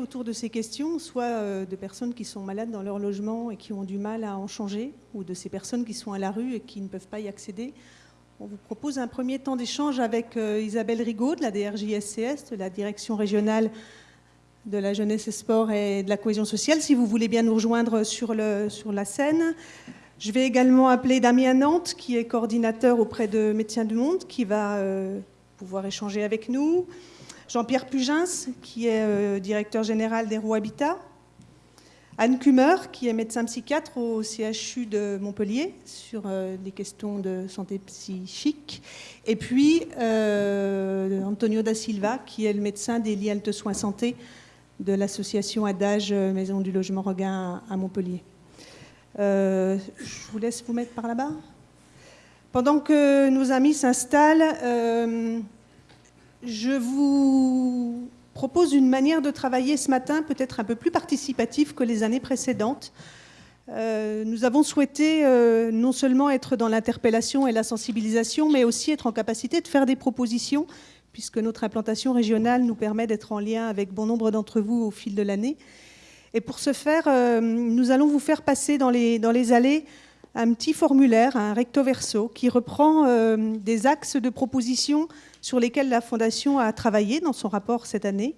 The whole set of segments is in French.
autour de ces questions, soit euh, de personnes qui sont malades dans leur logement et qui ont du mal à en changer, ou de ces personnes qui sont à la rue et qui ne peuvent pas y accéder. On vous propose un premier temps d'échange avec euh, Isabelle Rigaud de la DRJSCS, de la Direction régionale de la jeunesse et sport et de la cohésion sociale, si vous voulez bien nous rejoindre sur, la scène. Je vais également appeler Damien Nantes, qui est coordinateur auprès de Médecins du Monde, qui va euh, pouvoir échanger avec nous. Jean-Pierre Pugens, qui est euh, directeur général des Roues Habitat. Anne Kummer, qui est médecin psychiatre au CHU de Montpellier sur euh, des questions de santé psychique. Et puis euh, Antonio da Silva, qui est le médecin des lits Altes Soins Santé de l'association Adage Maison du Logement Regain à Montpellier. je vous laisse vous mettre par là-bas. Pendant que nos amis s'installent, je vous propose une manière de travailler ce matin peut-être un peu plus participative que les années précédentes. Euh, nous avons souhaité euh, non seulement être dans l'interpellation et la sensibilisation, mais aussi être en capacité de faire des propositions, puisque notre implantation régionale nous permet d'être en lien avec bon nombre d'entre vous au fil de l'année. Et pour ce faire, euh, nous allons vous faire passer dans les, dans les allées un petit formulaire, un recto verso, qui reprend des axes de propositions sur lesquels la Fondation a travaillé dans son rapport cette année,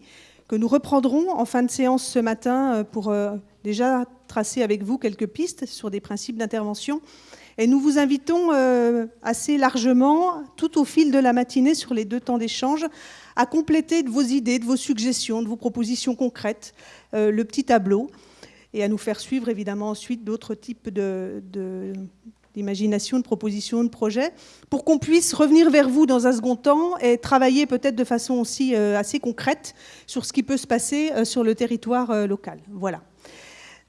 que nous reprendrons en fin de séance ce matin euh, pour euh, déjà tracer avec vous quelques pistes sur des principes d'intervention. Et nous vous invitons euh, assez largement, tout au fil de la matinée, sur les deux temps d'échange, à compléter de vos idées, de vos suggestions, de vos propositions concrètes, le petit tableau, et à nous faire suivre évidemment ensuite d'autres types de, d'imagination, de propositions, de projets, pour qu'on puisse revenir vers vous dans un second temps et travailler peut-être de façon aussi euh, assez concrète sur ce qui peut se passer euh, sur le territoire euh, local. Voilà.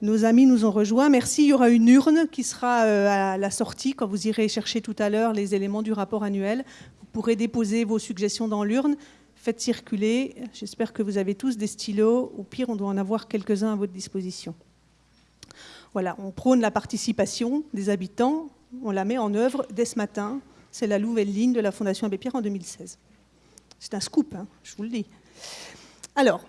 Nos amis nous ont rejoints. Merci. Il y aura une urne qui sera à la sortie quand vous irez chercher tout à l'heure les éléments du rapport annuel. Vous pourrez déposer vos suggestions dans l'urne. Faites circuler. J'espère que vous avez tous des stylos. Au pire, on doit en avoir quelques-uns à votre disposition. Voilà, on prône la participation des habitants, on la met en œuvre dès ce matin. C'est la nouvelle ligne de la Fondation Abbé Pierre en 2016. C'est un scoop, hein, je vous le dis. Alors,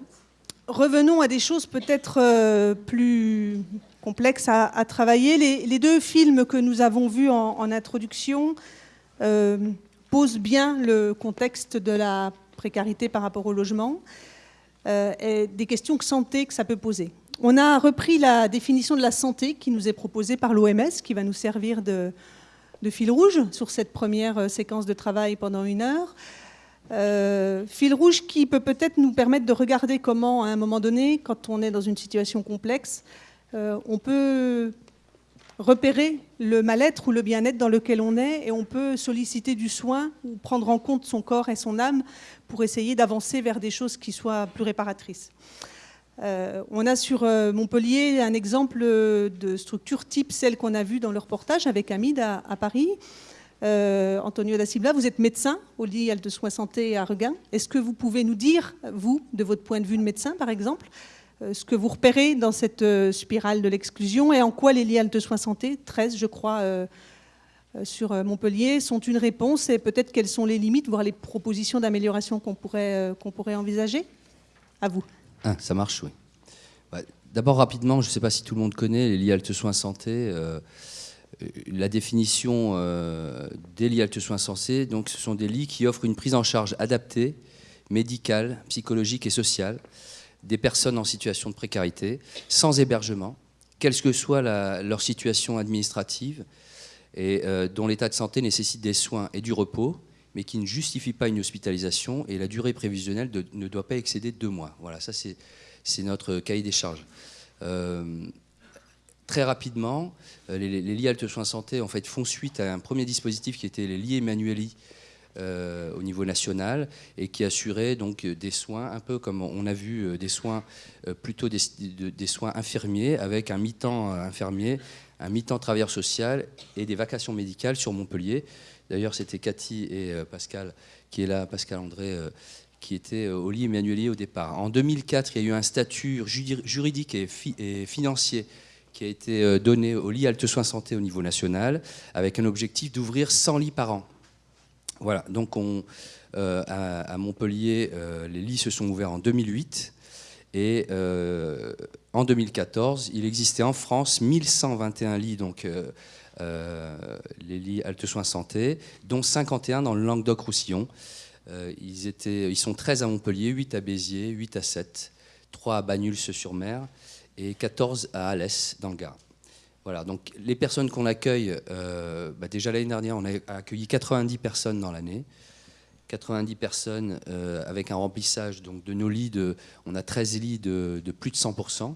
revenons à des choses peut-être euh, plus complexes à, travailler. Les, deux films que nous avons vus en, introduction euh, posent bien le contexte de la précarité par rapport au logement et des questions de santé que ça peut poser. On a repris la définition de la santé qui nous est proposée par l'OMS, qui va nous servir de, fil rouge sur cette première euh, séquence de travail pendant une heure. Euh, fil rouge qui peut peut-être nous permettre de regarder comment, à un moment donné, quand on est dans une situation complexe, euh, on peut repérer le mal-être ou le bien-être dans lequel on est et on peut solliciter du soin ou prendre en compte son corps et son âme pour essayer d'avancer vers des choses qui soient plus réparatrices. Euh, on a sur euh, Montpellier un exemple de structure type celle qu'on a vue dans le reportage avec Amid à, Paris. Euh, Antonio da Silva, vous êtes médecin au lit de soins santé à Regain. Est-ce que vous pouvez nous dire, vous, de votre point de vue de médecin par exemple, ce que vous repérez dans cette spirale de l'exclusion et en quoi les lits de soins santé, 13 je crois, sur Montpellier, sont une réponse et peut-être quelles sont les limites, voire les propositions d'amélioration qu'on pourrait, envisager? À vous. Ah, ça marche, oui. Bah, d'abord, rapidement, je ne sais pas si tout le monde connaît les lits Altes Soins Santé. Euh, la définition euh, des lits Altes Soins Santé, donc, ce sont des lits qui offrent une prise en charge adaptée, médicale, psychologique et sociale des personnes en situation de précarité, sans hébergement, quelle que soit leur situation administrative, et euh, dont l'état de santé nécessite des soins et du repos, mais qui ne justifie pas une hospitalisation et la durée prévisionnelle ne doit pas excéder deux mois. Voilà, ça c'est notre cahier des charges. Euh, très rapidement, euh, les, les, lits Altes Soins Santé en fait, font suite à un premier dispositif qui était les lits Emmanueli euh, au niveau national et qui assurait donc des soins, un peu comme on a vu des soins plutôt des, soins infirmiers avec un mi-temps infirmier, un mi-temps travailleur social et des vacations médicales sur Montpellier. D'ailleurs, c'était Cathy et euh, Pascal qui est là, Pascal André, euh, qui était euh, au lit Emmanuelier au départ. En 2004, il y a eu un statut juridique et, financier qui a été donné au lit Alte Soins Santé au niveau national, avec un objectif d'ouvrir 100 lits par an. Voilà, donc on, à, Montpellier, les lits se sont ouverts en 2008. Et en 2014, il existait en France 1121 lits, donc les lits halte soins santé, dont 51 dans le Languedoc-Roussillon. ils, étaient, ils sont 13 à Montpellier, 8 à Béziers, 8 à 7, 3 à Bagnols-sur-Mer et 14 à Alès, dans le Gard. Voilà, donc les personnes qu'on accueille, euh, bah, déjà l'année dernière, on a accueilli 90 personnes dans l'année. 90 personnes euh, avec un remplissage donc, de nos lits, de, on a 13 lits de, plus de 100%.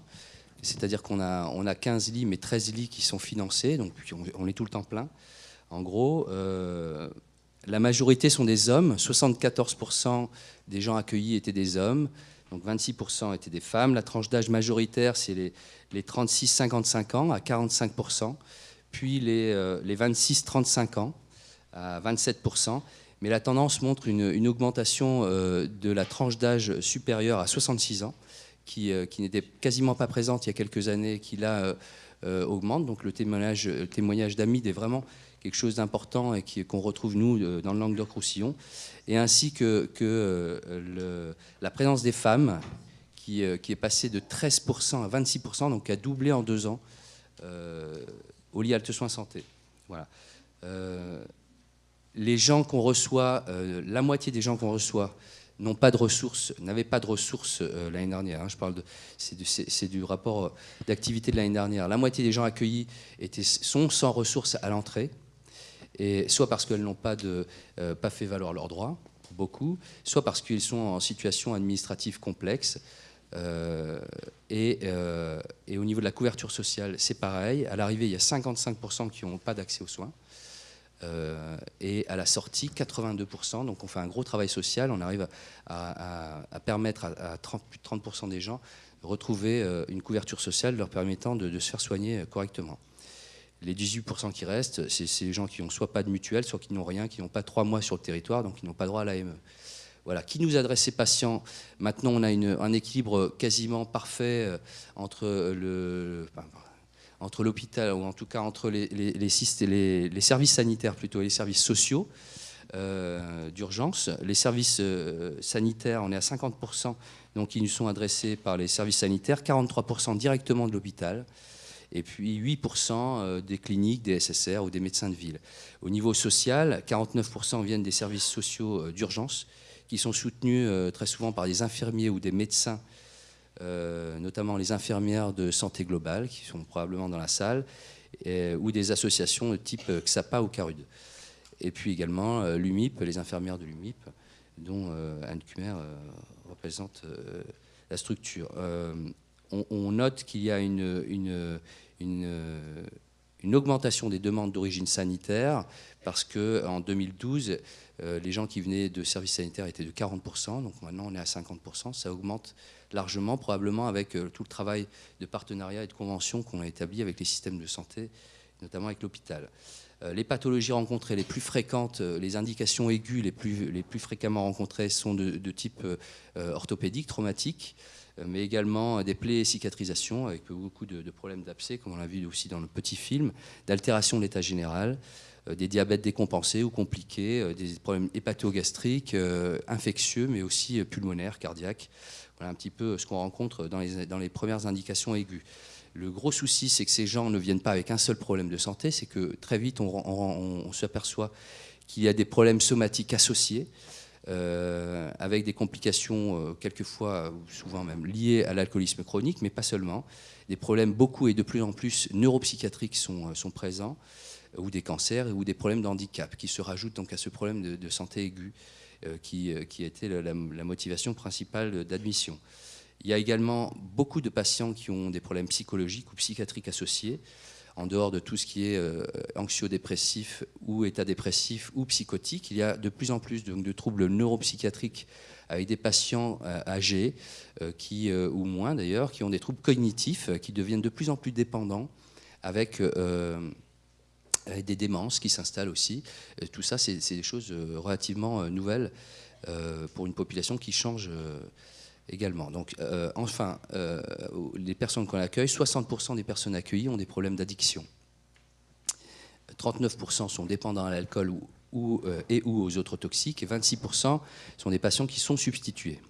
C'est-à-dire qu'on a, on a 15 lits, mais 13 lits qui sont financés, donc on, est tout le temps plein. En gros, euh, la majorité sont des hommes, 74% des gens accueillis étaient des hommes, donc 26% étaient des femmes. La tranche d'âge majoritaire, c'est les, les 36-55 ans à 45%, puis les, euh, les 26-35 ans à 27%. Mais la tendance montre une, augmentation euh, de la tranche d'âge supérieure à 66 ans, qui, euh, qui n'était quasiment pas présente il y a quelques années, qui là augmente. Donc le témoignage, témoignage d'Amid est vraiment quelque chose d'important et qu'on retrouve nous dans le Languedoc-Roussillon et ainsi que, euh, la présence des femmes qui, euh, est passée de 13% à 26%, donc qui a doublé en deux ans euh, au lit Alte Soins Santé. Voilà. les gens qu'on reçoit, la moitié des gens qu'on reçoit n'ont pas de ressources, n'avaient pas de ressources l'année dernière. Hein. je parle de, c'est, du, rapport d'activité de l'année dernière. La moitié des gens accueillis étaient, sont sans ressources à l'entrée soit parce qu'elles n'ont pas, euh, fait valoir leurs droits, beaucoup, soit parce qu'ils sont en situation administrative complexe. Euh, et, euh, et, au niveau de la couverture sociale, c'est pareil. À l'arrivée, il y a 55% qui n'ont pas d'accès aux soins. et à la sortie, 82%. Donc on fait un gros travail social. On arrive à, permettre à, 30, plus de 30% des gens de retrouver une couverture sociale leur permettant de se faire soigner correctement. Les 18% qui restent, c'est les gens qui n'ont soit pas de mutuelle, soit qui n'ont rien, qui n'ont pas trois mois sur le territoire, donc qui n'ont pas droit à l'AME. Voilà. Qui nous adresse ces patients? Maintenant, on a un équilibre quasiment parfait euh, entre l'hôpital, ou en tout cas entre les, services sanitaires plutôt et les services sociaux euh, d'urgence. Les services euh, sanitaires, on est à 50%, donc ils nous sont adressés par les services sanitaires, 43% directement de l'hôpital et puis 8% euh, des cliniques, des SSR ou des médecins de ville. Au niveau social, 49% viennent des services sociaux euh, d'urgence, qui sont soutenus euh, très souvent par des infirmiers ou des médecins, notamment les infirmières de santé globale, qui sont probablement dans la salle, ou des associations de type XAPA ou CARUD. Et puis également l'UMIP, les infirmières de l'UMIP, dont Anne Kumer représente la structure on, note qu'il y a une, augmentation des demandes d'origine sanitaire parce qu'en 2012, euh, les gens qui venaient de services sanitaires étaient de 40%, donc maintenant on est à 50%. Ça augmente largement, probablement avec euh, tout le travail de partenariat et de convention qu'on a établi avec les systèmes de santé, notamment avec l'hôpital. Euh, les pathologies rencontrées les plus fréquentes, les indications aiguës les plus, fréquemment rencontrées sont de, type orthopédique, traumatique. Euh, mais également des plaies et cicatrisations avec beaucoup de, problèmes d'abcès, comme on l'a vu aussi dans le petit film, d'altération de l'état général, euh, des diabètes décompensés ou compliqués, euh, des problèmes hépatogastriques, infectieux, mais aussi pulmonaires, cardiaques. Voilà un petit peu ce qu'on rencontre dans les, dans les premières indications aiguës. Le gros souci, c'est que ces gens ne viennent pas avec un seul problème de santé, c'est que très vite, on, on s'aperçoit qu'il y a des problèmes somatiques associés. Euh, avec des complications euh, quelquefois, ou souvent même liées à l'alcoolisme chronique, mais pas seulement. Des problèmes beaucoup et de plus en plus neuropsychiatriques sont, euh, sont présents, ou des cancers, ou des problèmes d'handicap qui se rajoutent donc à ce problème de, santé aiguë qui, qui, a été la, la motivation principale d'admission. Il y a également beaucoup de patients qui ont des problèmes psychologiques ou psychiatriques associés en dehors de tout ce qui est euh, anxio-dépressif ou état dépressif ou psychotique, il y a de plus en plus de, troubles neuropsychiatriques avec des patients euh, âgés, euh, qui, ou moins d'ailleurs, qui ont des troubles cognitifs, qui deviennent de plus en plus dépendants, avec, des démences qui s'installent aussi. tout ça, c'est des choses relativement nouvelles pour une population qui change également. Donc, euh, enfin, euh, les personnes qu'on accueille, 60% des personnes accueillies ont des problèmes d'addiction. 39% sont dépendants à l'alcool euh, et ou aux autres toxiques, et 26% sont des patients qui sont substitués.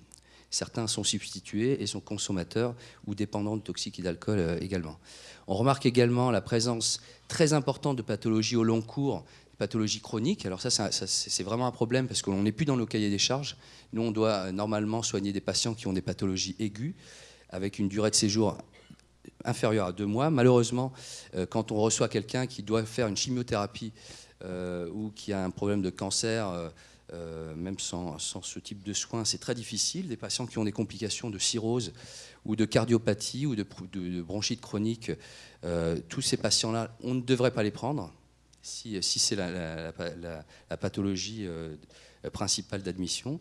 Certains sont substitués et sont consommateurs ou dépendants de toxiques et d'alcool également. On remarque également la présence très importante de pathologies au long cours, pathologies chroniques. Alors ça, c'est vraiment un problème parce qu'on n'est plus dans nos cahiers des charges. Nous, on doit normalement soigner des patients qui ont des pathologies aiguës avec une durée de séjour inférieure à deux mois. Malheureusement, euh, quand on reçoit quelqu'un qui doit faire une chimiothérapie euh, ou qui a un problème de cancer, euh, même sans, ce type de soins, c'est très difficile. Des patients qui ont des complications de cirrhose ou de cardiopathie ou de, bronchite chronique, tous ces patients-là, on ne devrait pas les prendre si, c'est la, pathologie principale d'admission.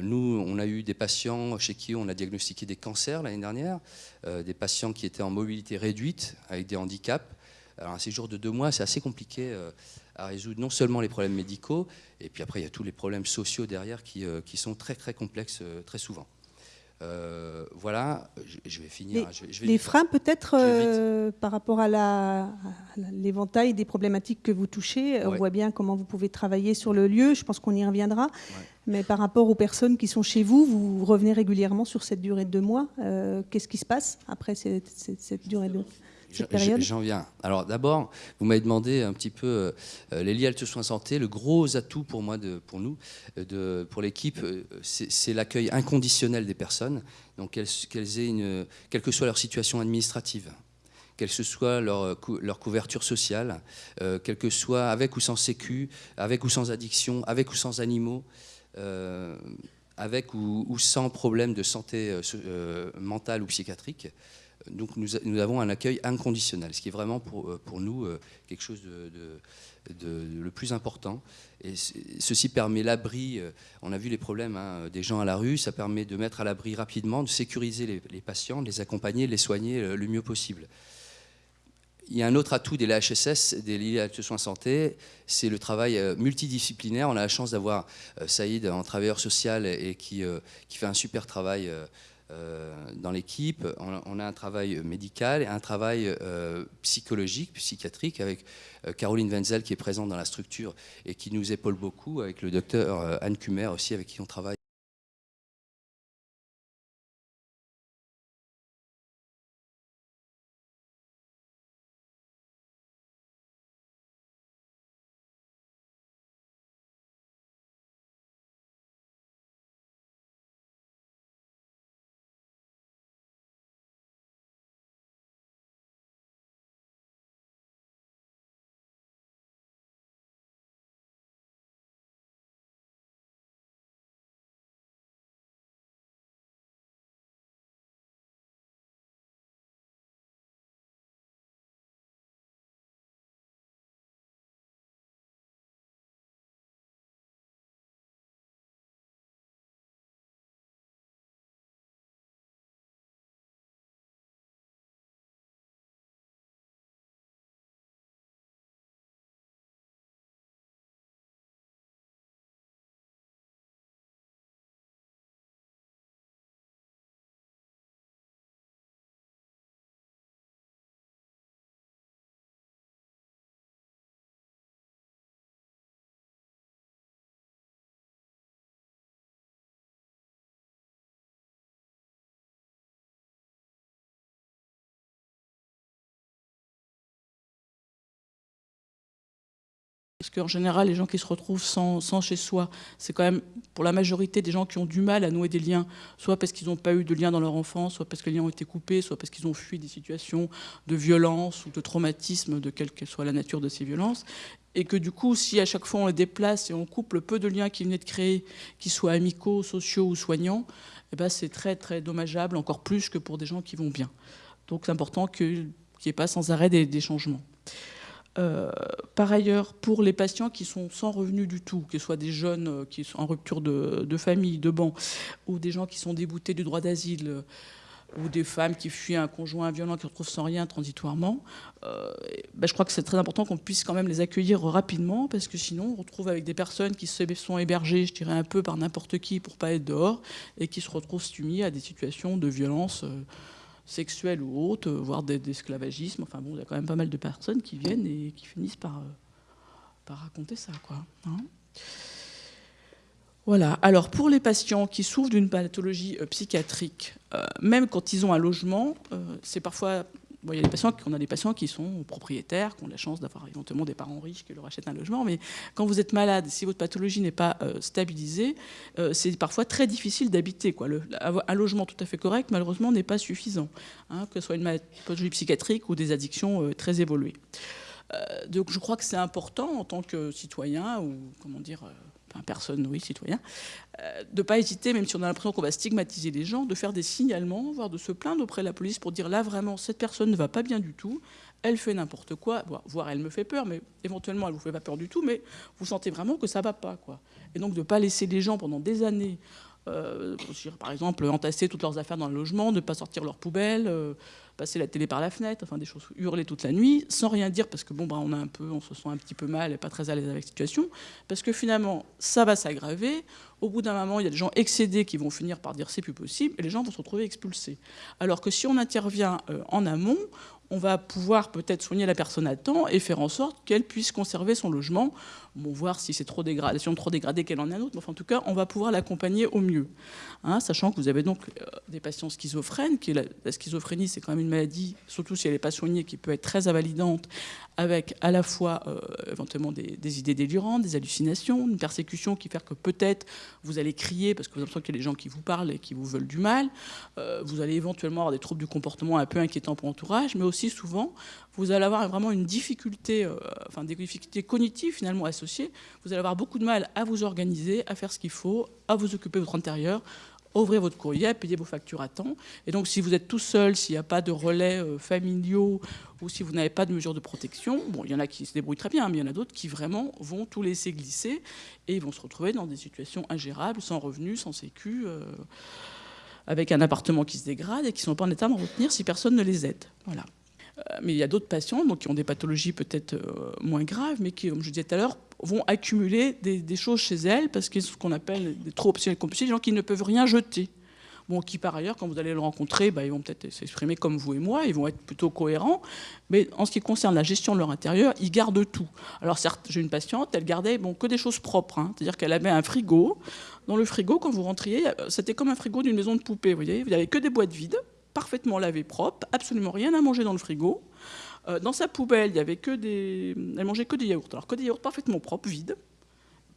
nous, on a eu des patients chez qui on a diagnostiqué des cancers l'année dernière, des patients qui étaient en mobilité réduite avec des handicaps. Alors un séjour de deux mois, c'est assez compliqué à résoudre non seulement les problèmes médicaux, et puis après il y a tous les problèmes sociaux derrière qui, qui sont très très complexes très souvent. Euh, voilà, je, vais finir. Les, freins peut-être euh, par rapport à l'éventail des problématiques que vous touchez, on voit bien comment vous pouvez travailler sur le lieu, je pense qu'on y reviendra, mais par rapport aux personnes qui sont chez vous, vous revenez régulièrement sur cette durée de deux mois. Euh, qu'est-ce qui se passe après cette, cette durée de deux mois J'en viens. Alors d'abord, vous m'avez demandé un petit peu euh, les liens soins santé. Le gros atout pour moi, de, pour nous, euh, de, pour l'équipe, euh, c'est l'accueil inconditionnel des personnes. Donc qu'elles aient une, quelle que soit leur situation administrative, quelle que soit leur, leur couverture sociale, euh, quelle que soit avec ou sans sécu, avec ou sans addiction, avec ou sans animaux. avec ou, ou, sans problème de santé mentale ou psychiatrique, donc nous, avons un accueil inconditionnel, ce qui est vraiment pour, euh, nous euh, quelque chose de, le plus important. Et ceci permet l'abri, euh, on a vu les problèmes hein, des gens à la rue, ça permet de mettre à l'abri rapidement, de sécuriser les, patients, de les accompagner, de les soigner le mieux possible. Il y a un autre atout des LHSS, des lits de soins santé, c'est le travail multidisciplinaire. On a la chance d'avoir Saïd en travailleur social et qui, qui fait un super travail dans l'équipe. On, a un travail médical et un travail euh, psychologique, psychiatrique, avec euh, Caroline Wenzel qui est présente dans la structure et qui nous épaule beaucoup, avec le docteur Anne Kumer aussi, avec qui on travaille. Parce qu'en général, les gens qui se retrouvent sans, chez soi, c'est quand même pour la majorité des gens qui ont du mal à nouer des liens, soit parce qu'ils n'ont pas eu de lien dans leur enfance, soit parce que les liens ont été coupés, soit parce qu'ils ont fui des situations de violence ou de traumatisme, de quelle que soit la nature de ces violences. Et que du coup, si à chaque fois on les déplace et on coupe le peu de liens qu'ils venaient de créer, qu'ils soient amicaux, sociaux ou soignants, eh ben c'est très très dommageable, encore plus que pour des gens qui vont bien. Donc c'est important qu'il n'y ait pas sans arrêt des changements. Euh, par ailleurs, pour les patients qui sont sans revenus du tout, que ce soit des jeunes euh, qui sont en rupture de, famille, de banc, ou des gens qui sont déboutés du droit d'asile, euh, ou des femmes qui fuient un conjoint violent qui retrouvent sans rien transitoirement, ben, je crois que c'est très important qu'on puisse quand même les accueillir rapidement, parce que sinon on retrouve avec des personnes qui se sont hébergées, je dirais un peu par n'importe qui pour pas être dehors, et qui se retrouvent soumis à des situations de violence sexuelles ou autres, voire d'esclavagisme. Enfin bon, il y a quand même pas mal de personnes qui viennent et qui finissent par, euh, raconter ça. Hein. Voilà. Alors pour les patients qui souffrent d'une pathologie psychiatrique, même quand ils ont un logement, c'est parfois y a des patients, on a des patients qui sont propriétaires, qui ont la chance d'avoir éventuellement des parents riches qui leur achètent un logement. Mais quand vous êtes malade, si votre pathologie n'est pas euh, stabilisée, euh, c'est parfois très difficile d'habiter. un logement tout à fait correct, malheureusement, n'est pas suffisant, hein, que ce soit une pathologie psychiatrique ou des addictions euh, très évoluées. donc je crois que c'est important en tant que citoyen ou comment dire personne, oui, citoyen, euh, de ne pas hésiter, même si on a l'impression qu'on va stigmatiser les gens, de faire des signalements, voire de se plaindre auprès de la police pour dire là vraiment cette personne ne va pas bien du tout, elle fait n'importe quoi, voire elle me fait peur, mais éventuellement elle ne vous fait pas peur du tout, mais vous sentez vraiment que ça ne va pas. Quoi. Et donc de ne pas laisser les gens pendant des années euh, par exemple, entasser toutes leurs affaires dans le logement, ne pas sortir leurs poubelles, euh, passer la télé par la fenêtre, enfin des choses, hurler toute la nuit, sans rien dire parce que bon, bah, on a un peu, on se sent un petit peu mal et pas très à l'aise avec la situation, parce que finalement, ça va s'aggraver. Au bout d'un moment, il y a des gens excédés qui vont finir par dire c'est plus possible, et les gens vont se retrouver expulsés. Alors que si on intervient euh, en amont, on va pouvoir peut-être soigner la personne à temps et faire en sorte qu'elle puisse conserver son logement. Bon, voir si c'est trop dégradé, si trop dégradé qu'elle en a un autre. Mais en tout cas, on va pouvoir l'accompagner au mieux. Hein, sachant que vous avez donc euh, des patients schizophrènes. La, schizophrénie, c'est quand même une maladie, surtout si elle n'est pas soignée, qui peut être très invalidante, avec à la fois euh, éventuellement des, idées délirantes, des hallucinations, une persécution qui fait que peut-être vous allez crier parce que vous avez l'impression qu'il y a des gens qui vous parlent et qui vous veulent du mal. Euh, vous allez éventuellement avoir des troubles du comportement un peu inquiétants pour l'entourage, mais aussi souvent, vous allez avoir vraiment une difficulté, euh, enfin des difficultés cognitives finalement associées. Vous allez avoir beaucoup de mal à vous organiser, à faire ce qu'il faut, à vous occuper de votre intérieur, ouvrir votre courrier, payer vos factures à temps. Et donc, si vous êtes tout seul, s'il n'y a pas de relais euh, familiaux ou si vous n'avez pas de mesures de protection, bon, il y en a qui se débrouillent très bien, mais il y en a d'autres qui vraiment vont tout laisser glisser et ils vont se retrouver dans des situations ingérables, sans revenus, sans sécu. Euh, avec un appartement qui se dégrade et qui ne sont pas en état de retenir si personne ne les aide. Voilà. Euh, mais il y a d'autres patients donc, qui ont des pathologies peut-être euh, moins graves, mais qui, comme je disais tout à l'heure, vont accumuler des, choses chez elles parce qu'ils ce qu'on appelle des trop obsessionnels compulsifs, des gens qui ne peuvent rien jeter. Bon, qui par ailleurs, quand vous allez le rencontrer, bah, ils vont peut-être s'exprimer comme vous et moi, ils vont être plutôt cohérents, mais en ce qui concerne la gestion de leur intérieur, ils gardent tout. Alors certes, j'ai une patiente, elle gardait bon, que des choses propres, hein. c'est-à-dire qu'elle avait un frigo. Dans le frigo, quand vous rentriez, c'était comme un frigo d'une maison de poupée, vous voyez, il n'y avait que des boîtes vides, parfaitement lavé propre, absolument rien à manger dans le frigo. Euh, dans sa poubelle, il y avait que des, elle mangeait que des yaourts. Alors que des yaourts parfaitement propres, vides,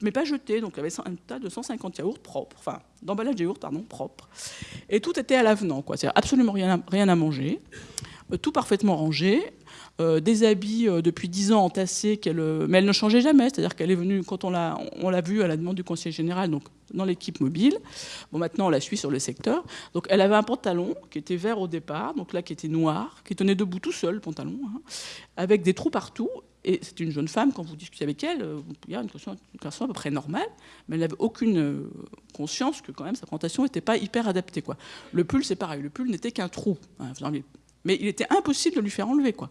mais pas jetés. Donc il y avait un tas de 150 yaourts propres, enfin d'emballage de yaourts pardon propres. Et tout était à l'avenant, quoi. C'est absolument rien à, rien à manger, euh, tout parfaitement rangé. Euh, des habits euh, depuis 10 ans entassés, euh, mais elle ne changeait jamais. C'est-à-dire qu'elle est venue, quand on l'a, on l'a vue à la demande du conseiller général, donc dans l'équipe mobile. Bon, maintenant, on la suit sur le secteur. Donc, elle avait un pantalon qui était vert au départ, donc là, qui était noir, qui tenait debout tout seul, le pantalon, hein, avec des trous partout. Et c'est une jeune femme, quand vous discutez avec elle, il y a une question à peu près normale, mais elle n'avait aucune conscience que quand même sa présentation n'était pas hyper adaptée. Quoi. Le pull, c'est pareil, le pull n'était qu'un trou. Hein, mais il était impossible de lui faire enlever. Quoi.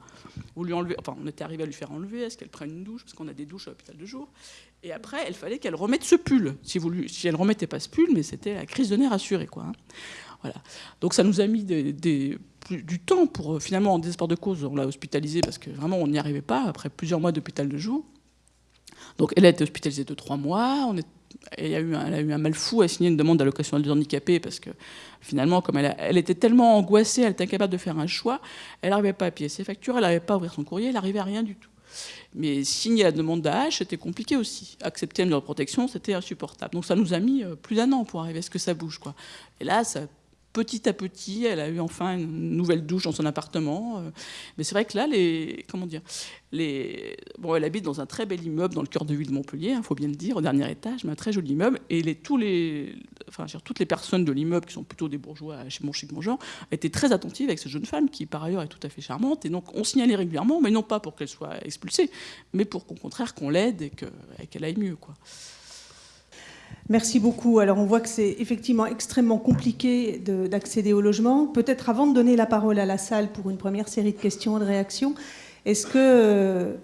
lui enlever on était arrivé à lui faire enlever, est-ce qu'elle prenne une douche, parce qu'on a des douches à l'hôpital de jour. Et après, il fallait qu'elle remette ce pull. Si, vous lui, si elle ne remettait pas ce pull, mais c'était la crise de nerfs assurée. Quoi, hein. Voilà. Donc ça nous a mis du temps pour, euh, finalement, en désespoir de cause, on l'a hospitalisée parce que vraiment, on n'y arrivait pas, après plusieurs mois d'hôpital de jour. Donc elle a été hospitalisée de trois mois, on elle a, eu un, mal fou à signer une demande d'allocation de handicapés parce que finalement, comme elle, était tellement angoissée, elle était incapable de faire un choix, elle n'arrivait pas à payer ses factures, elle n'arrivait pas à ouvrir son courrier, elle n'arrivait à rien du tout. Mais signer la demande d'AH, c'était compliqué aussi. Accepter une protection, c'était insupportable. Donc ça nous a mis euh, plus d'un an pour arriver à ce que ça bouge. Quoi. Et là, ça petit à petit, elle a eu enfin une nouvelle douche dans son appartement. Euh. Mais c'est vrai que là, les, comment dire, les, bon, elle habite dans un très bel immeuble dans le cœur de ville de Montpellier, il hein, faut bien le dire, au dernier étage, mais un très joli immeuble. Et les, tous les, enfin, toutes les personnes de l'immeuble, qui sont plutôt des bourgeois, chez mon chic, mon étaient très attentives avec cette jeune femme qui, par ailleurs, est tout à fait charmante. Et donc, on signalait régulièrement, mais non pas pour qu'elle soit expulsée, mais pour qu'au contraire, qu'on l'aide et qu'elle aille mieux. Quoi. Merci beaucoup. Alors on voit que c'est effectivement extrêmement compliqué d'accéder au logement. Peut-être avant de donner la parole à la salle pour une première série de questions et de réactions, est-ce que euh,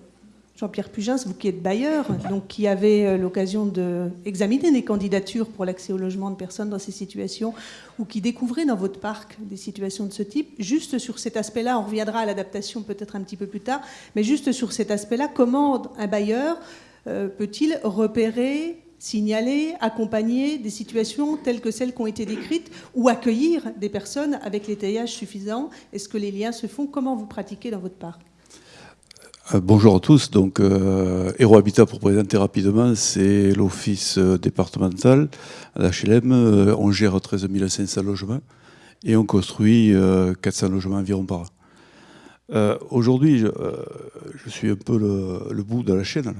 Jean-Pierre Pugens, vous qui êtes bailleur, donc qui avez euh, l'occasion d'examiner des candidatures pour l'accès au logement de personnes dans ces situations, ou qui découvrez dans votre parc des situations de ce type, juste sur cet aspect-là, on reviendra à l'adaptation peut-être un petit peu plus tard, mais juste sur cet aspect-là, comment un bailleur euh, peut-il repérer signaler, accompagner des situations telles que celles qui ont été décrites ou accueillir des personnes avec l'étayage suffisant Est-ce que les liens se font? Comment vous pratiquez dans votre part euh, Bonjour à tous. Donc, euh, Habitat, pour présenter rapidement, c'est l'office départemental à l'HLM. Euh, on gère 13 500 logements et on construit 400 logements environ par an. Aujourd'hui, je, suis un peu le, bout de la chaîne.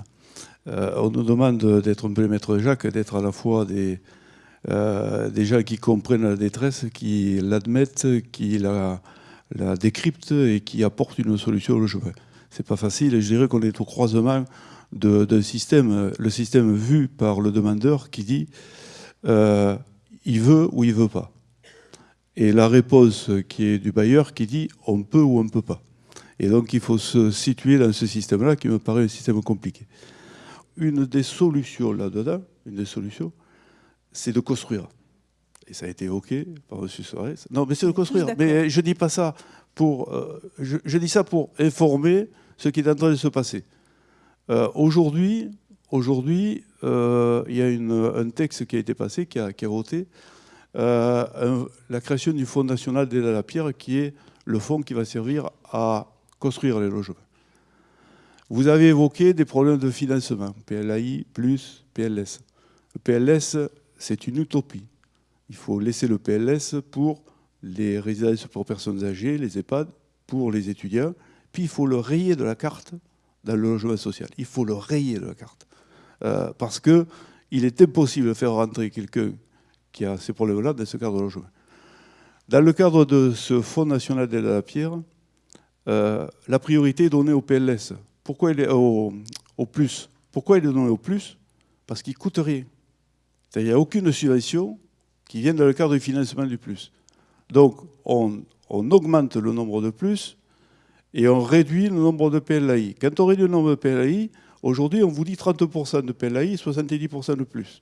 Euh, on nous demande d'être un peu les maîtres Jacques, d'être à la fois des, euh, gens qui comprennent la détresse, qui l'admettent, qui la, décryptent et qui apportent une solution au logement. C'est pas facile. Je dirais qu'on est au croisement d'un système, le système vu par le demandeur qui dit euh, il veut ou il veut pas. Et la réponse qui est du bailleur qui dit on peut ou on ne peut pas. Et donc il faut se situer dans ce système-là qui me paraît un système compliqué une des solutions là-dedans, une des solutions, c'est de construire. Et ça a été évoqué par M. Soares. Non, mais c'est de construire. Mais je dis pas ça pour. Euh, je, dis ça pour informer ce qui est en train de se passer. Euh, aujourd'hui, aujourd'hui, euh, il y a un texte qui a été passé, qui a, qui a voté, la création du Fonds national d'aide à la pierre, qui est le fonds qui va servir à construire les logements. Vous avez évoqué des problèmes de financement, PLAI plus PLS. Le PLS, c'est une utopie. Il faut laisser le PLS pour les résidences pour personnes âgées, les EHPAD, pour les étudiants. Puis il faut le rayer de la carte dans le logement social. Il faut le rayer de la carte. Euh, parce qu'il est impossible de faire rentrer quelqu'un qui a ces problèmes-là dans ce cadre de logement. Dans le cadre de ce Fonds national d'aide à la pierre, euh, la priorité est donnée au PLS. Pourquoi il est au, plus? Pourquoi il est donné au plus? Parce qu'il ne coûte rien. Il n'y a aucune subvention qui vient dans le cadre du financement du plus. Donc, on, augmente le nombre de plus et on réduit le nombre de PLAI. Quand on réduit le nombre de PLAI, aujourd'hui, on vous dit 30% de PLAI, 70% de plus.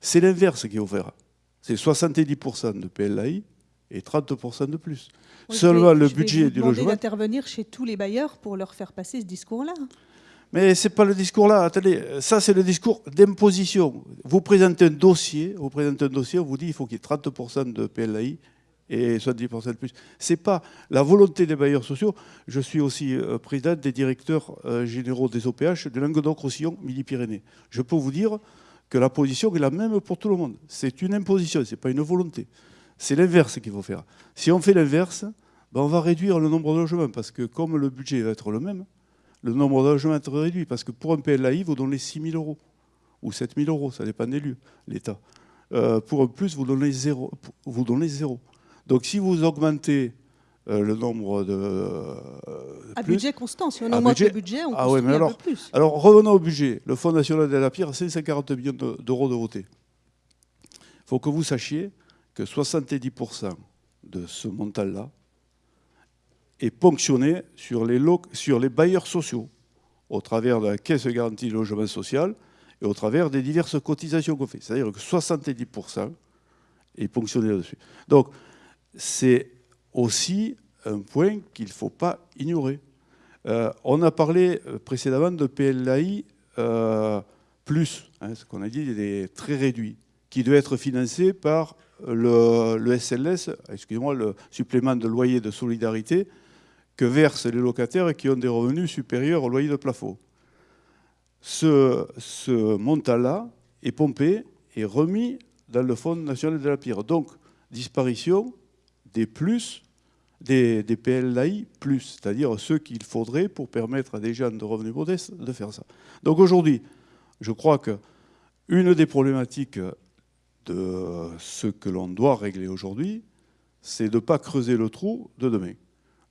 C'est l'inverse qu'il faut faire. C'est 70% de PLAI et 30% de plus. Seulement le budget du logement. d'intervenir chez tous les bailleurs pour leur faire passer ce discours-là. Mais ce n'est pas le discours-là. Attendez, ça c'est le discours d'imposition. Vous présentez un dossier, vous présentez un dossier, on vous dit qu'il faut qu'il y ait 30% de PLAI et 70% de plus. Ce n'est pas la volonté des bailleurs sociaux. Je suis aussi euh, président des directeurs euh, généraux des OPH de Languedoc-Roussillon, Midi-Pyrénées. Je peux vous dire que la position est la même pour tout le monde. C'est une imposition, ce n'est pas une volonté. C'est l'inverse qu'il faut faire. Si on fait l'inverse, ben on va réduire le nombre de logements, parce que comme le budget va être le même, le nombre de logements va être réduit, parce que pour un PLAI, vous donnez 6 000 euros, ou 7 000 euros, ça dépend des lieux, l'État. Euh, pour un plus, vous donnez zéro, vous donnez zéro. Donc si vous augmentez euh, le nombre de... Euh, à budget constant, si on augmente le budget, on ah ouais, mais alors, un peu plus. Alors revenons au budget. Le Fonds national de la pierre, c'est 140 millions d'euros de votés. Il faut que vous sachiez que 70% de ce montant-là est ponctionné sur les, sur les bailleurs sociaux, au travers de la caisse garantie de logement social et au travers des diverses cotisations qu'on fait. C'est-à-dire que 70% est ponctionné là-dessus. Donc, c'est aussi un point qu'il ne faut pas ignorer. Euh, on a parlé euh, précédemment de PLAI euh, plus, hein, ce qu'on a dit, est très réduit, qui doit être financé par le, SLS, excusez-moi, le supplément de loyer de solidarité que versent les locataires qui ont des revenus supérieurs au loyer de plafond. Ce, montant-là est pompé et remis dans le Fonds national de la pierre. Donc, disparition des plus, des, PLAI plus, c'est-à-dire ceux qu'il faudrait pour permettre à des gens de revenus modestes de faire ça. Donc aujourd'hui, je crois que une des problématiques de ce que l'on doit régler aujourd'hui, c'est de ne pas creuser le trou de demain.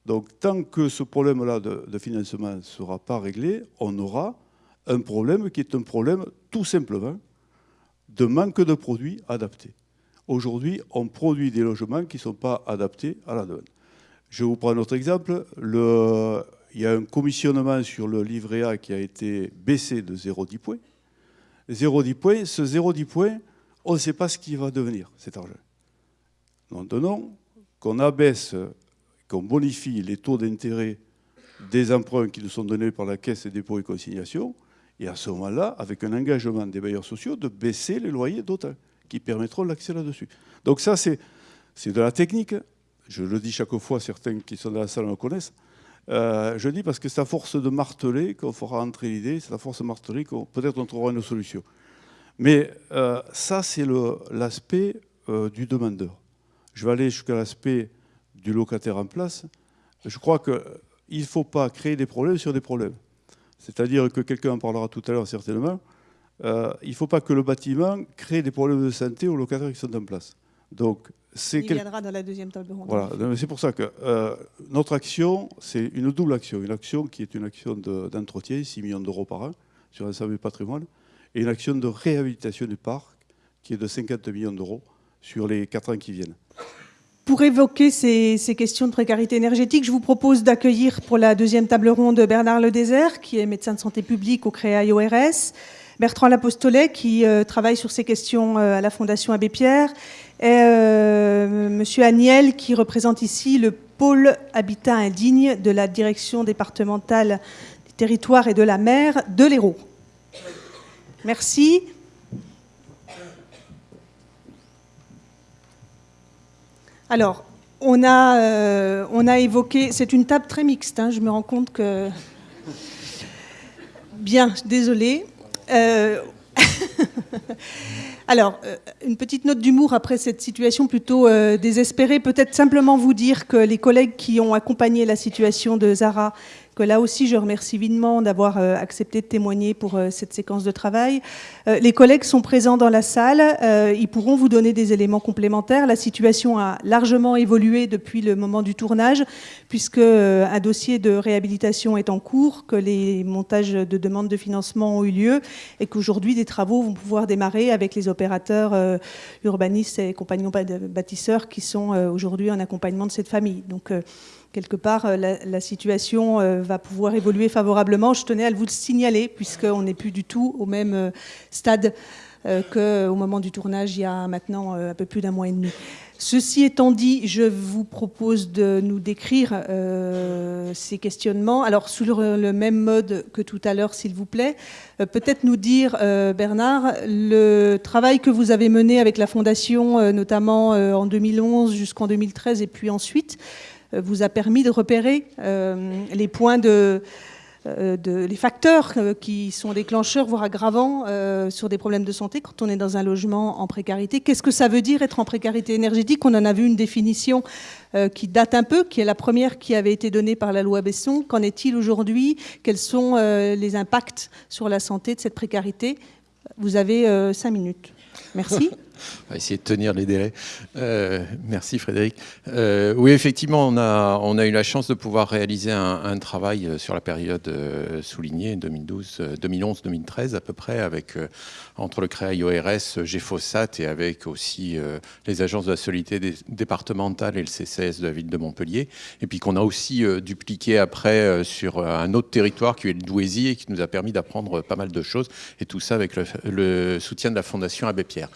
Donc tant que ce problème-là de, financement ne sera pas réglé, on aura un problème qui est un problème tout simplement de manque de produits adaptés. Aujourd'hui, on produit des logements qui ne sont pas adaptés à la demande. Je vous prends un autre exemple. il y a un commissionnement sur le livret A qui a été baissé de 0,10 points. 0,10 points, ce 0,10 points, on ne sait pas ce qui va devenir, cet argent. Maintenant, qu'on abaisse, qu'on bonifie les taux d'intérêt des emprunts qui nous sont donnés par la Caisse des dépôts et consignations, Et à ce moment-là, avec un engagement des bailleurs sociaux, de baisser les loyers d'autant, qui permettront l'accès là-dessus. Donc ça, c'est de la technique. Je le dis chaque fois, certains qui sont dans la salle le connaissent. Euh, je dis parce que c'est à force de marteler qu'on fera entrer l'idée, c'est à force de marteler qu'on peut-être trouvera une solution. Mais euh, ça, c'est l'aspect euh, du demandeur. Je vais aller jusqu'à l'aspect du locataire en place. Je crois qu'il ne faut pas créer des problèmes sur des problèmes. C'est-à-dire que quelqu'un en parlera tout à l'heure certainement. il ne faut pas que le bâtiment crée des problèmes de santé aux locataires qui sont en place. Donc, il viendra dans la deuxième table ronde. Voilà, c'est pour ça que euh, notre action, c'est une double action. Une action qui est une action d'entretien, 6 millions d'euros par an sur l'ensemble du patrimoine, et une action de réhabilitation du parc qui est de 50 millions d'euros sur les 4 ans qui viennent. Pour évoquer ces, questions de précarité énergétique, je vous propose d'accueillir pour la deuxième table ronde Bernard Ledésert, qui est médecin de santé publique au CREA ORS, Bertrand Lapostolet, qui euh, travaille sur ces questions euh, à la Fondation Abbé Pierre, et euh, Monsieur qui représente ici le pôle habitat indigne de la direction départementale des territoires et de la mer de l'Hérault. Merci. Alors, on a, on a évoqué, c'est une table très mixte, hein, je me rends compte que... Bien, désolé. Euh, alors, euh, une petite note d'humour après cette situation plutôt euh, désespérée. Peut-être simplement vous dire que les collègues qui ont accompagné la situation de Zara là aussi je remercie vivement d'avoir euh, accepté de témoigner pour euh, cette séquence de travail. Euh, les collègues sont présents dans la salle, ils pourront vous donner des éléments complémentaires. La situation a largement évolué depuis le moment du tournage, puisque un dossier de réhabilitation est en cours, que les montages de demandes de financement ont eu lieu et qu'aujourd'hui des travaux vont pouvoir démarrer avec les opérateurs urbanistes et compagnons bâtisseurs qui sont aujourd'hui en accompagnement de cette famille. Donc, quelque part, euh, la, situation euh, va pouvoir évoluer favorablement. Je tenais à vous le signaler, puisqu'on n'est plus du tout au même euh, stade qu'au moment du tournage, il y a maintenant un peu plus d'un mois et demi. Ceci étant dit, je vous propose de nous décrire ces questionnements. Alors, sur le même mode que tout à l'heure, s'il vous plaît, peut-être nous dire, Bernard, le travail que vous avez mené avec la Fondation, notamment en 2011 jusqu'en 2013 et puis ensuite, vous a permis de repérer euh, les points de, euh, les facteurs qui sont déclencheurs, voire aggravants sur des problèmes de santé quand on est dans un logement en précarité. Qu'est-ce que ça veut dire être en précarité énergétique? On en a vu une définition qui date un peu, qui est la première qui avait été donnée par la loi Besson. Qu'en est-il aujourd'hui? Quels sont les impacts sur la santé de cette précarité? Vous avez cinq minutes. Merci. On va essayer de tenir les délais. Euh, merci Frédéric. Euh, oui, effectivement, on a, on a eu la chance de pouvoir réaliser un, travail euh, sur la période soulignée, 2011-2013 à peu près, avec entre le CREA IORS, GFOSAT et avec aussi les agences de la solidité départementale et le CCS de la ville de Montpellier. Et puis qu'on a aussi dupliqué après sur un autre territoire qui est le Douaisis et qui nous a permis d'apprendre pas mal de choses. Et tout ça avec le, soutien de la Fondation Abbé Pierre.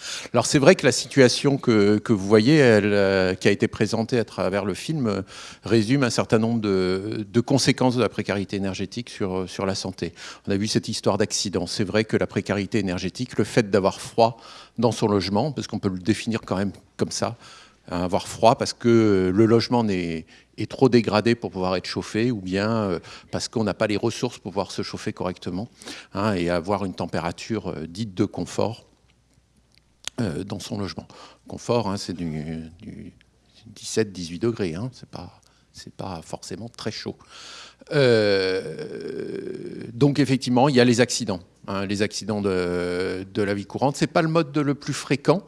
C'est vrai que la situation que, vous voyez, euh, qui a été présentée à travers le film, euh, résume un certain nombre de, conséquences de la précarité énergétique sur, euh, sur la santé. On a vu cette histoire d'accident. C'est vrai que la précarité énergétique, le fait d'avoir froid dans son logement, parce qu'on peut le définir quand même comme ça, hein, avoir froid parce que le logement est, trop dégradé pour pouvoir être chauffé ou bien parce qu'on n'a pas les ressources pour pouvoir se chauffer correctement hein, et avoir une température dite de confort dans son logement. Confort, hein, c'est du, 17-18 degrés, hein, c'est pas, forcément très chaud. Euh, donc effectivement, il y a les accidents, hein, les accidents de, la vie courante. C'est pas le mode le plus fréquent,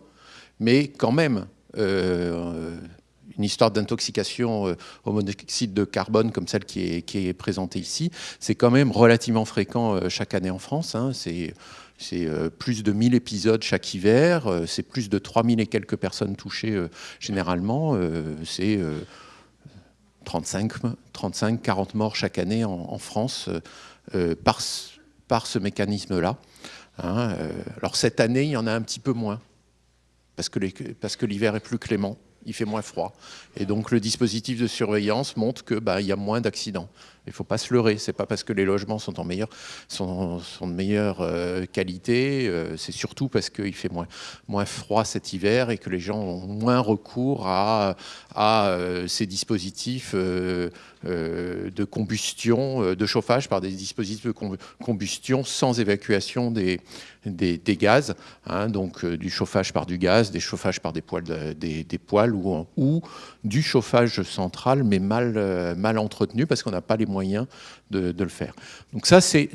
mais quand même, euh, une histoire d'intoxication au monoxyde de carbone comme celle qui est, présentée ici, c'est quand même relativement fréquent chaque année en France. c'est c'est euh, plus de 1000 épisodes chaque hiver, euh, c'est plus de 3000 et quelques personnes touchées euh, généralement, c'est 35, 35, 40 morts chaque année en, France par, par ce mécanisme-là. Hein, alors cette année, il y en a un petit peu moins, parce que l'hiver est plus clément il fait moins froid. Et donc le dispositif de surveillance montre qu'il bah, y a moins d'accidents. Il ne faut pas se leurrer, c'est pas parce que les logements sont, en de meilleure euh, qualité, euh, c'est surtout parce qu'il fait moins, froid cet hiver et que les gens ont moins recours à, euh, ces dispositifs de combustion, de chauffage par des dispositifs de combustion sans évacuation des, gaz, hein, donc du chauffage par du gaz, des chauffages par des poils, des, poils ou, ou, du chauffage central mais mal, mal entretenu parce qu'on n'a pas les moyens de, le faire. Donc ça, c'est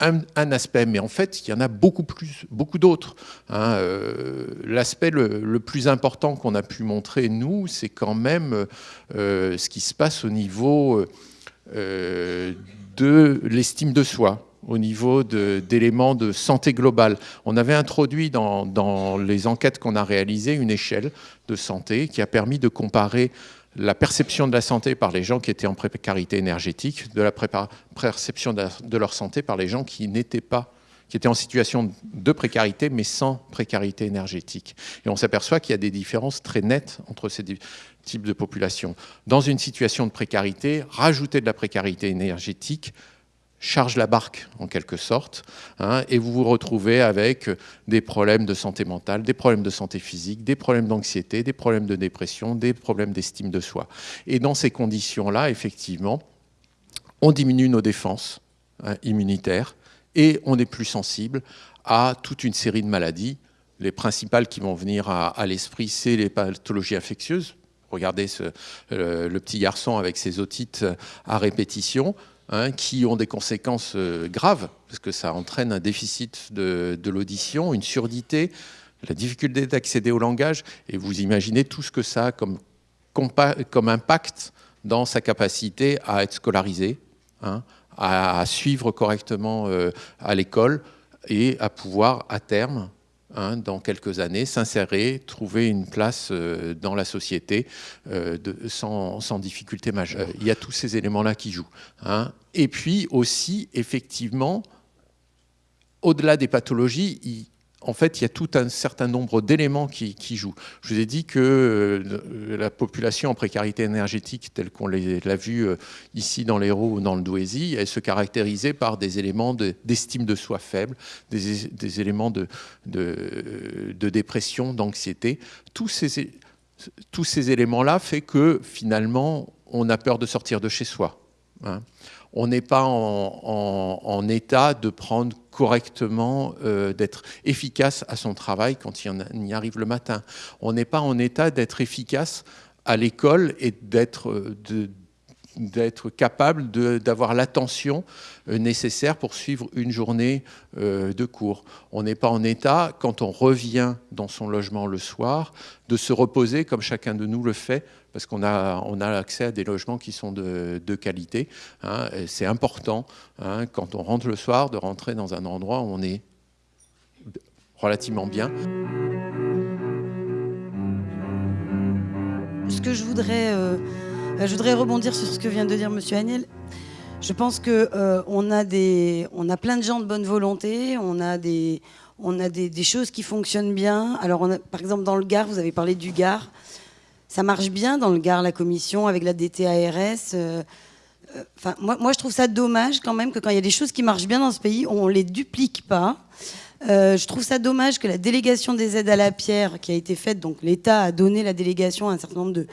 un, aspect, mais en fait, il y en a beaucoup plus, beaucoup d'autres. Hein. Euh, l'aspect le, plus important qu'on a pu montrer, nous, c'est quand même euh, ce qui se passe au niveau euh, de l'estime de soi au niveau d'éléments de, santé globale. On avait introduit dans les enquêtes qu'on a réalisées une échelle de santé qui a permis de comparer la perception de la santé par les gens qui étaient en précarité énergétique, de la perception de leur santé par les gens qui n'étaient pas qui étaient en situation de précarité, mais sans précarité énergétique. Et on s'aperçoit qu'il y a des différences très nettes entre ces types de populations. Dans une situation de précarité, rajouter de la précarité énergétique charge la barque en quelque sorte, hein, et vous vous retrouvez avec des problèmes de santé mentale, des problèmes de santé physique, des problèmes d'anxiété, des problèmes de dépression, des problèmes d'estime de soi. Et dans ces conditions-là, effectivement, on diminue nos défenses hein, immunitaires et on est plus sensible à toute une série de maladies. Les principales qui vont venir à, l'esprit, c'est les pathologies infectieuses. Regardez le petit garçon avec ses otites à répétition Hein, qui ont des conséquences euh, graves, parce que ça entraîne un déficit de, l'audition, une surdité, la difficulté d'accéder au langage, et vous imaginez tout ce que ça a comme, impact dans sa capacité à être scolarisé, hein, à, suivre correctement euh, à l'école et à pouvoir, à terme, Hein, dans quelques années, s'insérer, trouver une place euh, dans la société euh, sans, difficulté majeure. il y a tous ces éléments-là qui jouent. Hein. Et puis aussi, effectivement, au-delà des pathologies, en fait, il y a tout un certain nombre d'éléments qui, jouent. Je vous ai dit que euh, la population en précarité énergétique, telle qu'on l'a vu euh, ici dans l'Hérault ou dans le Douaisis, elle se caractérisait par des éléments d'estime de, soi faible, des, éléments de, dépression, d'anxiété. Tous ces, éléments-là font que finalement, on a peur de sortir de chez soi. Hein on n'est pas en, état de prendre correctement, euh, d'être efficace à son travail quand il y arrive le matin. On n'est pas en état d'être efficace à l'école et d'être euh, capable d'avoir l'attention euh, nécessaire pour suivre une journée de cours. On n'est pas en état, quand on revient dans son logement le soir, de se reposer comme chacun de nous le fait, parce qu'on a, on a accès à des logements qui sont de, qualité. Hein, C'est important, hein, quand on rentre le soir, de rentrer dans un endroit où on est relativement bien. Ce que je voudrais... Euh, je voudrais rebondir sur ce que vient de dire Monsieur Agnel. Je pense qu'on euh, a, a plein de gens de bonne volonté, on a des, on a des, choses qui fonctionnent bien. Alors, on a, par exemple, dans le Gard, vous avez parlé du Gard. Ça marche bien dans le Gard, la commission, avec la DTARS. Euh, enfin, moi, moi, je trouve ça dommage quand même que quand il y a des choses qui marchent bien dans ce pays, on ne les duplique pas. je trouve ça dommage que la délégation des aides à la pierre qui a été faite, donc l'État a donné la délégation à un certain nombre de,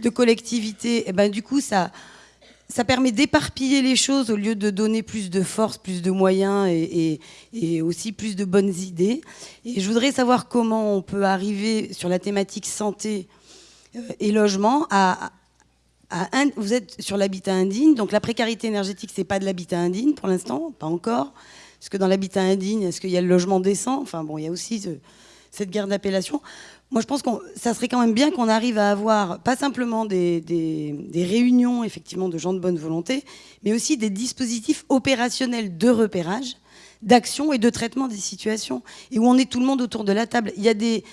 de collectivité, et eh ben, du coup, ça, ça permet d'éparpiller les choses au lieu de donner plus de force, plus de moyens et, aussi plus de bonnes idées. Et je voudrais savoir comment on peut arriver sur la thématique santé euh, et logement à, vous êtes sur l'habitat indigne, donc la précarité énergétique, c'est pas de l'habitat indigne pour l'instant, pas encore. Parce que dans l'habitat indigne, est-ce qu'il y a le logement décent? Enfin bon, il y a aussi cette guerre d'appellation. Moi, je pense que ça serait quand même bien qu'on arrive à avoir pas simplement des, réunions effectivement de gens de bonne volonté, mais aussi des dispositifs opérationnels de repérage, d'action et de traitement des situations, et où on est tout le monde autour de la table. Il y a des,